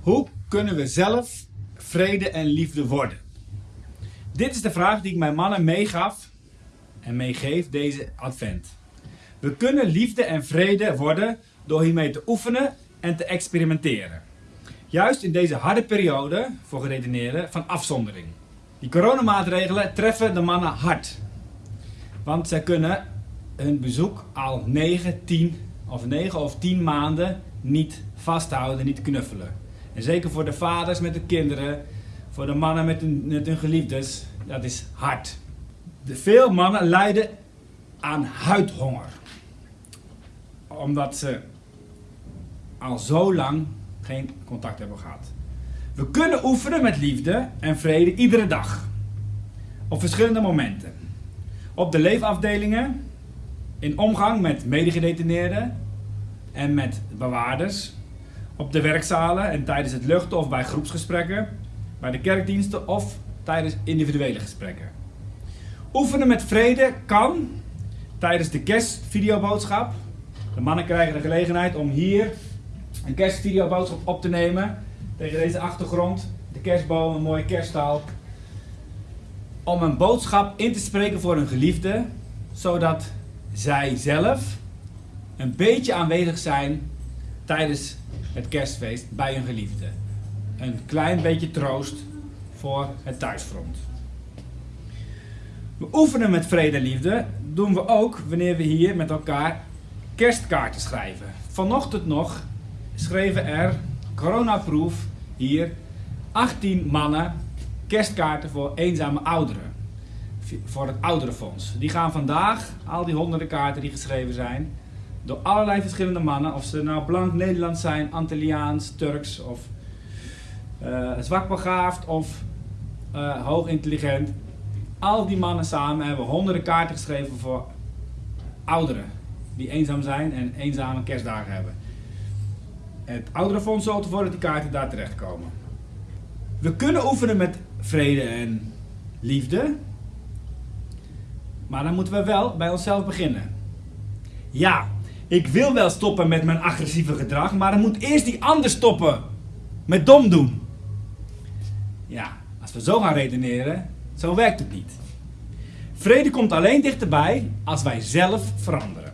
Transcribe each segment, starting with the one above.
Hoe kunnen we zelf vrede en liefde worden? Dit is de vraag die ik mijn mannen meegaf en meegeef deze advent. We kunnen liefde en vrede worden door hiermee te oefenen en te experimenteren. Juist in deze harde periode, voor geredeneerden, van afzondering. Die coronamaatregelen treffen de mannen hard. Want zij kunnen hun bezoek al 9, 10 of 9 of 10 maanden niet vasthouden, niet knuffelen. Zeker voor de vaders met de kinderen, voor de mannen met hun, met hun geliefdes, dat is hard. De veel mannen lijden aan huidhonger. Omdat ze al zo lang geen contact hebben gehad. We kunnen oefenen met liefde en vrede iedere dag. Op verschillende momenten. Op de leefafdelingen, in omgang met medegedetineerden en met bewaarders. Op de werkzalen en tijdens het luchten of bij groepsgesprekken. Bij de kerkdiensten of tijdens individuele gesprekken. Oefenen met vrede kan tijdens de kerstvideoboodschap. De mannen krijgen de gelegenheid om hier een kerstvideoboodschap op te nemen. Tegen deze achtergrond. De kerstboom, een mooie kerststal. Om een boodschap in te spreken voor hun geliefde. Zodat zij zelf een beetje aanwezig zijn tijdens het kerstfeest bij hun geliefde. Een klein beetje troost voor het thuisfront. We oefenen met vrede en liefde doen we ook wanneer we hier met elkaar kerstkaarten schrijven. Vanochtend nog schreven er, coronaproof, hier 18 mannen kerstkaarten voor eenzame ouderen. Voor het ouderenfonds. Die gaan vandaag, al die honderden kaarten die geschreven zijn, door allerlei verschillende mannen, of ze nou blank Nederlands zijn, Antilliaans, Turks of uh, zwakbegaafd of uh, hoog intelligent. Al die mannen samen hebben honderden kaarten geschreven voor ouderen die eenzaam zijn en eenzame kerstdagen hebben. Het ouderenfonds zorgt ervoor dat die kaarten daar terechtkomen. We kunnen oefenen met vrede en liefde, maar dan moeten we wel bij onszelf beginnen. Ja, ik wil wel stoppen met mijn agressieve gedrag, maar dan moet eerst die ander stoppen met dom doen. Ja, als we zo gaan redeneren, zo werkt het niet. Vrede komt alleen dichterbij als wij zelf veranderen.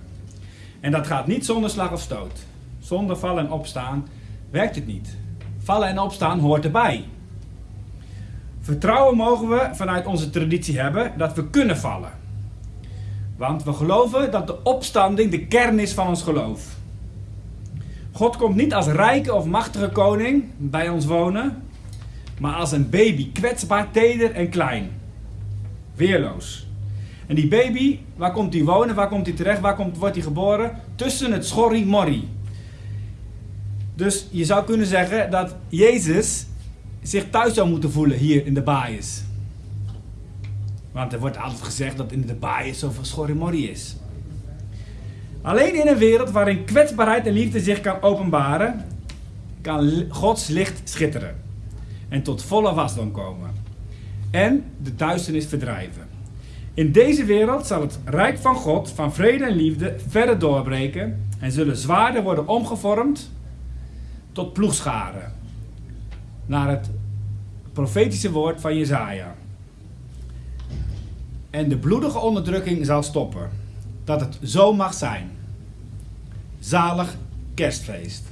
En dat gaat niet zonder slag of stoot. Zonder vallen en opstaan werkt het niet. Vallen en opstaan hoort erbij. Vertrouwen mogen we vanuit onze traditie hebben dat we kunnen vallen. Want we geloven dat de opstanding de kern is van ons geloof. God komt niet als rijke of machtige koning bij ons wonen, maar als een baby, kwetsbaar, teder en klein. Weerloos. En die baby, waar komt hij wonen? Waar komt hij terecht? Waar komt, wordt hij geboren? Tussen het schorri-morri. Dus je zou kunnen zeggen dat Jezus zich thuis zou moeten voelen hier in de baaiers. Want er wordt altijd gezegd dat in de baaiers zoveel schorri-morri is. Alleen in een wereld waarin kwetsbaarheid en liefde zich kan openbaren, kan Gods licht schitteren en tot volle wasdom komen. En de duisternis verdrijven. In deze wereld zal het rijk van God, van vrede en liefde, verder doorbreken en zullen zwaarden worden omgevormd tot ploegscharen. Naar het profetische woord van Jezaja. En de bloedige onderdrukking zal stoppen. Dat het zo mag zijn. Zalig kerstfeest.